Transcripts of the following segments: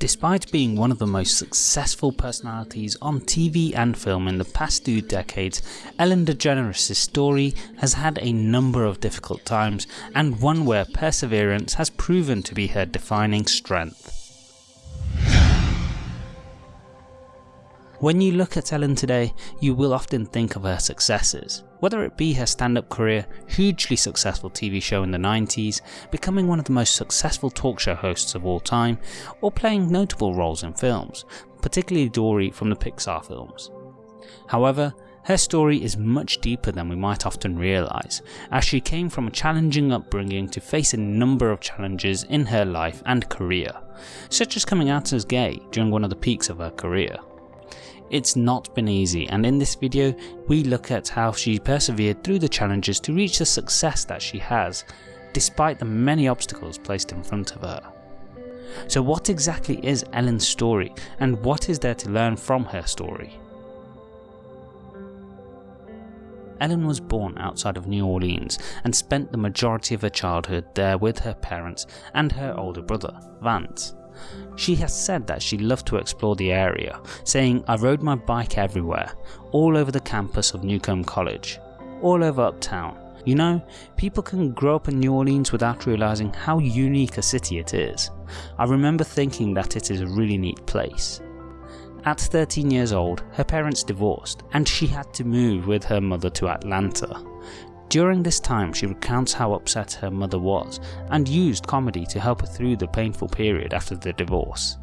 Despite being one of the most successful personalities on TV and film in the past two decades, Ellen DeGeneres' story has had a number of difficult times and one where perseverance has proven to be her defining strength. When you look at Ellen today, you will often think of her successes, whether it be her stand-up career, hugely successful TV show in the 90s, becoming one of the most successful talk show hosts of all time, or playing notable roles in films, particularly Dory from the Pixar films. However, her story is much deeper than we might often realise, as she came from a challenging upbringing to face a number of challenges in her life and career, such as coming out as gay during one of the peaks of her career. It's not been easy and in this video we look at how she persevered through the challenges to reach the success that she has, despite the many obstacles placed in front of her. So what exactly is Ellen's story and what is there to learn from her story? Ellen was born outside of New Orleans and spent the majority of her childhood there with her parents and her older brother, Vance. She has said that she loved to explore the area, saying I rode my bike everywhere, all over the campus of Newcomb College, all over uptown. You know, people can grow up in New Orleans without realising how unique a city it is. I remember thinking that it is a really neat place. At 13 years old, her parents divorced and she had to move with her mother to Atlanta. During this time she recounts how upset her mother was and used comedy to help her through the painful period after the divorce.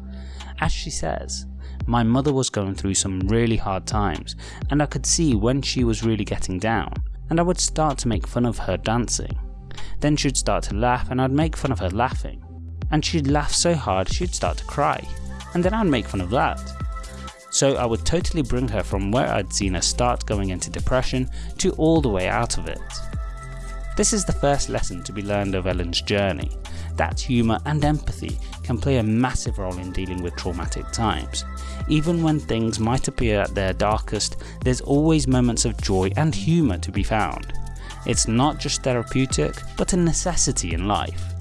As she says, my mother was going through some really hard times and I could see when she was really getting down and I would start to make fun of her dancing. Then she'd start to laugh and I'd make fun of her laughing. And she'd laugh so hard she'd start to cry. And then I'd make fun of that so I would totally bring her from where I'd seen her start going into depression to all the way out of it. This is the first lesson to be learned of Ellen's journey, that humour and empathy can play a massive role in dealing with traumatic times. Even when things might appear at their darkest, there's always moments of joy and humour to be found. It's not just therapeutic, but a necessity in life.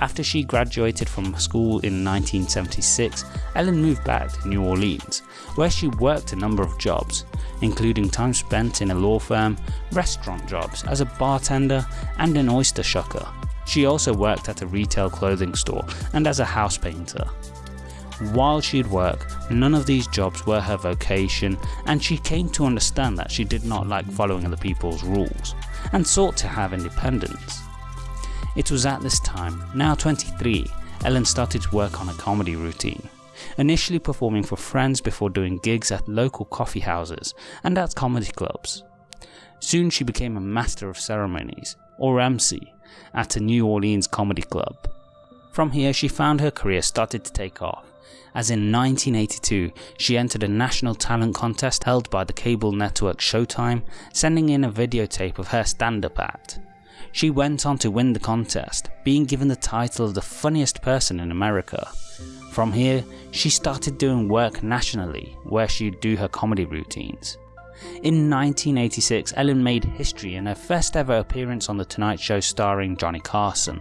After she graduated from school in 1976, Ellen moved back to New Orleans, where she worked a number of jobs, including time spent in a law firm, restaurant jobs as a bartender and an oyster shucker. She also worked at a retail clothing store and as a house painter. While she'd work, none of these jobs were her vocation and she came to understand that she did not like following other people's rules and sought to have independence. It was at this time, now 23, Ellen started to work on a comedy routine, initially performing for friends before doing gigs at local coffee houses and at comedy clubs. Soon she became a master of ceremonies, or MC, at a New Orleans comedy club. From here she found her career started to take off, as in 1982 she entered a national talent contest held by the cable network Showtime, sending in a videotape of her stand-up act. She went on to win the contest, being given the title of the funniest person in America. From here, she started doing work nationally, where she'd do her comedy routines. In 1986, Ellen made history in her first ever appearance on The Tonight Show starring Johnny Carson.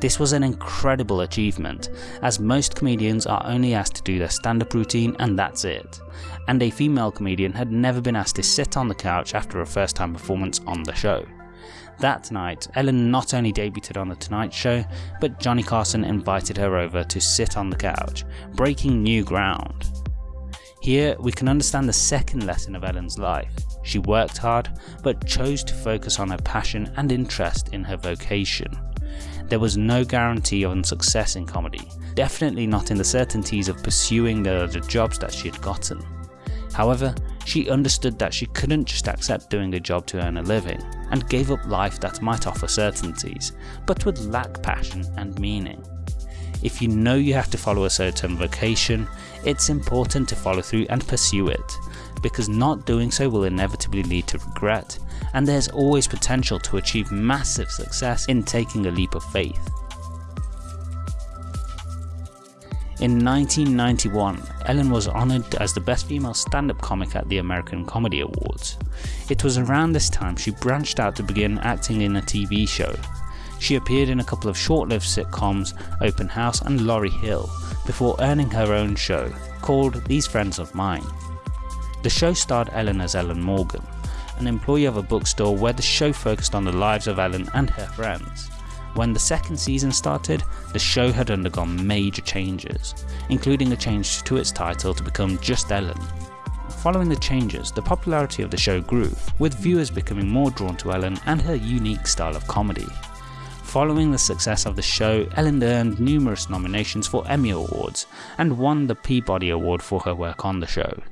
This was an incredible achievement, as most comedians are only asked to do their stand-up routine and that's it, and a female comedian had never been asked to sit on the couch after a first time performance on the show. That night, Ellen not only debuted on The Tonight Show, but Johnny Carson invited her over to sit on the couch, breaking new ground. Here we can understand the second lesson of Ellen's life. She worked hard, but chose to focus on her passion and interest in her vocation. There was no guarantee of success in comedy, definitely not in the certainties of pursuing the other jobs that she had gotten. However, she understood that she couldn't just accept doing a job to earn a living, and gave up life that might offer certainties, but would lack passion and meaning. If you know you have to follow a certain vocation, it's important to follow through and pursue it, because not doing so will inevitably lead to regret, and there's always potential to achieve massive success in taking a leap of faith. In 1991, Ellen was honoured as the best female stand-up comic at the American Comedy Awards. It was around this time she branched out to begin acting in a TV show. She appeared in a couple of short-lived sitcoms, Open House and Laurie Hill, before earning her own show, called These Friends of Mine. The show starred Ellen as Ellen Morgan, an employee of a bookstore where the show focused on the lives of Ellen and her friends. When the second season started, the show had undergone major changes, including a change to its title to become Just Ellen. Following the changes, the popularity of the show grew, with viewers becoming more drawn to Ellen and her unique style of comedy. Following the success of the show, Ellen earned numerous nominations for Emmy Awards and won the Peabody Award for her work on the show.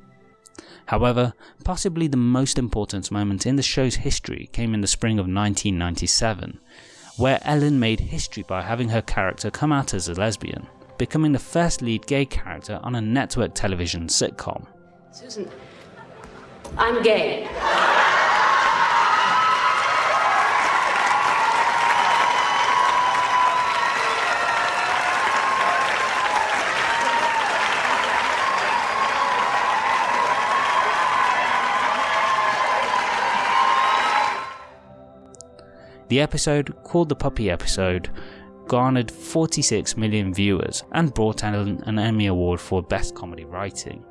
However, possibly the most important moment in the show's history came in the spring of 1997, where Ellen made history by having her character come out as a lesbian, becoming the first lead gay character on a network television sitcom. Susan, I'm gay. The episode, called the Puppy episode, garnered 46 million viewers and brought Ellen an Emmy Award for Best Comedy Writing.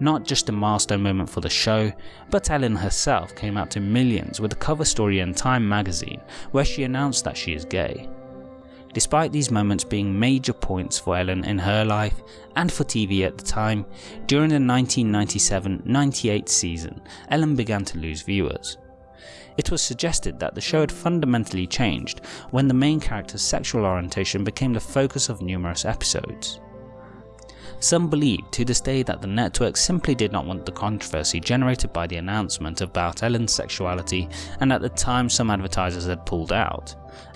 Not just a milestone moment for the show, but Ellen herself came out to millions with a cover story in Time magazine where she announced that she is gay. Despite these moments being major points for Ellen in her life and for TV at the time, during the 1997-98 season, Ellen began to lose viewers. It was suggested that the show had fundamentally changed when the main character's sexual orientation became the focus of numerous episodes. Some believe to this day that the network simply did not want the controversy generated by the announcement about Ellen's sexuality and at the time some advertisers had pulled out,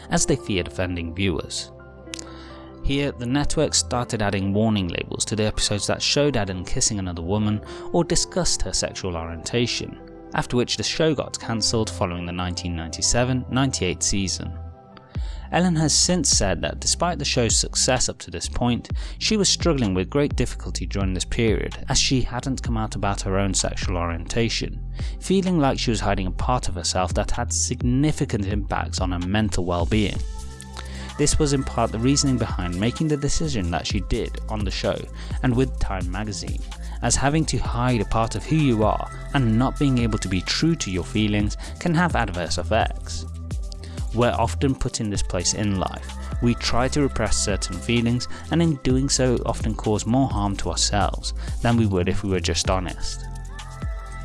as they feared offending viewers. Here, the network started adding warning labels to the episodes that showed Ellen kissing another woman or discussed her sexual orientation, after which the show got cancelled following the 1997-98 season. Ellen has since said that despite the show's success up to this point, she was struggling with great difficulty during this period as she hadn't come out about her own sexual orientation, feeling like she was hiding a part of herself that had significant impacts on her mental well-being. This was in part the reasoning behind making the decision that she did on the show and with Time magazine, as having to hide a part of who you are and not being able to be true to your feelings can have adverse effects. We're often put in this place in life. We try to repress certain feelings and in doing so often cause more harm to ourselves than we would if we were just honest.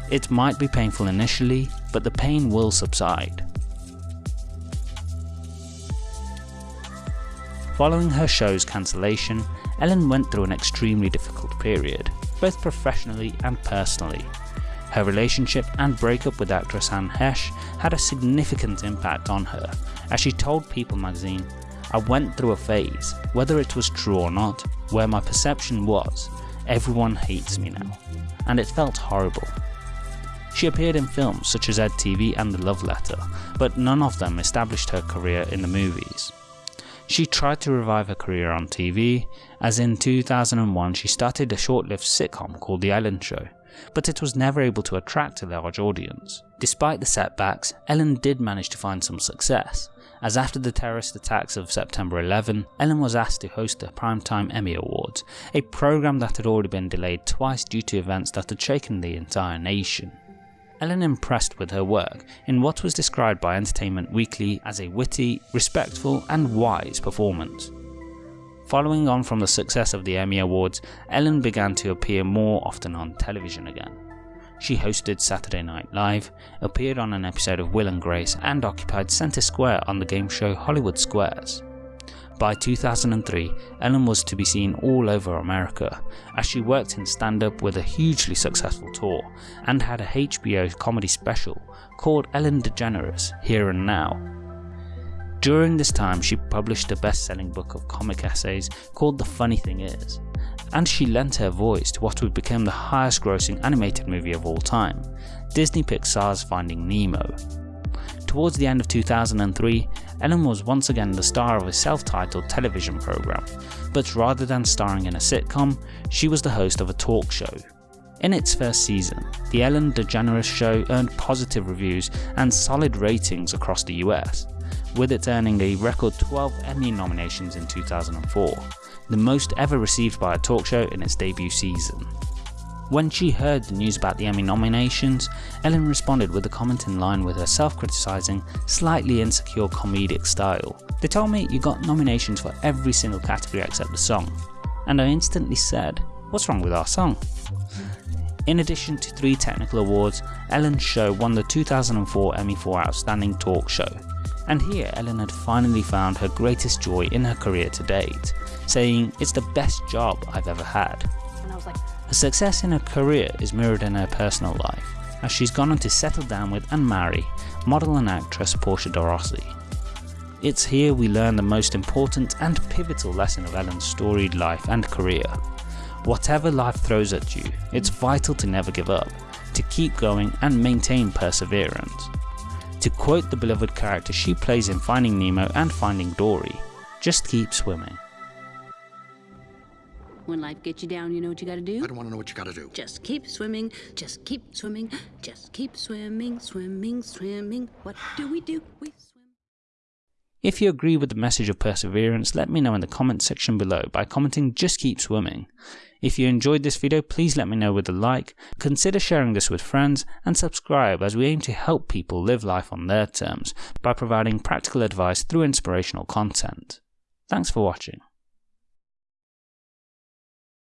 It might be painful initially, but the pain will subside. Following her show's cancellation, Ellen went through an extremely difficult period both professionally and personally. Her relationship and breakup with actress Anne Heche had a significant impact on her, as she told People magazine, I went through a phase, whether it was true or not, where my perception was, everyone hates me now, and it felt horrible. She appeared in films such as EdTV and The Love Letter, but none of them established her career in the movies. She tried to revive her career on TV, as in 2001 she started a short-lived sitcom called The Ellen Show, but it was never able to attract a large audience. Despite the setbacks, Ellen did manage to find some success, as after the terrorist attacks of September 11, Ellen was asked to host the Primetime Emmy Awards, a program that had already been delayed twice due to events that had shaken the entire nation. Ellen impressed with her work in what was described by Entertainment Weekly as a witty, respectful and wise performance. Following on from the success of the Emmy Awards, Ellen began to appear more often on television again. She hosted Saturday Night Live, appeared on an episode of Will and Grace and occupied centre square on the game show Hollywood Squares. By 2003, Ellen was to be seen all over America, as she worked in stand-up with a hugely successful tour, and had a HBO comedy special called Ellen DeGeneres Here and Now. During this time she published a best-selling book of comic essays called The Funny Thing Is, and she lent her voice to what would become the highest grossing animated movie of all time, Disney Pixar's Finding Nemo. Towards the end of 2003, Ellen was once again the star of a self-titled television program, but rather than starring in a sitcom, she was the host of a talk show. In its first season, The Ellen DeGeneres Show earned positive reviews and solid ratings across the US, with it earning a record 12 Emmy nominations in 2004, the most ever received by a talk show in its debut season. When she heard the news about the Emmy nominations, Ellen responded with a comment in line with her self-criticising, slightly insecure comedic style. They told me you got nominations for every single category except the song, and I instantly said, what's wrong with our song? In addition to three technical awards, Ellen's show won the 2004 Emmy for Outstanding Talk Show. And here Ellen had finally found her greatest joy in her career to date, saying, it's the best job I've ever had. And I was like, Her success in her career is mirrored in her personal life, as she's gone on to settle down with and marry model and actress Portia de. It's here we learn the most important and pivotal lesson of Ellen's storied life and career. Whatever life throws at you, it's vital to never give up, to keep going and maintain perseverance. To quote the beloved character she plays in Finding Nemo and Finding Dory, just keep swimming. When life gets you down, you know what you gotta do? I don't want to know what you got to do. Just keep swimming, just keep swimming, just keep swimming, swimming, swimming. What do we do? We swim. If you agree with the message of perseverance, let me know in the comment section below by commenting just keep swimming. If you enjoyed this video, please let me know with a like, consider sharing this with friends, and subscribe as we aim to help people live life on their terms by providing practical advice through inspirational content. Thanks for watching.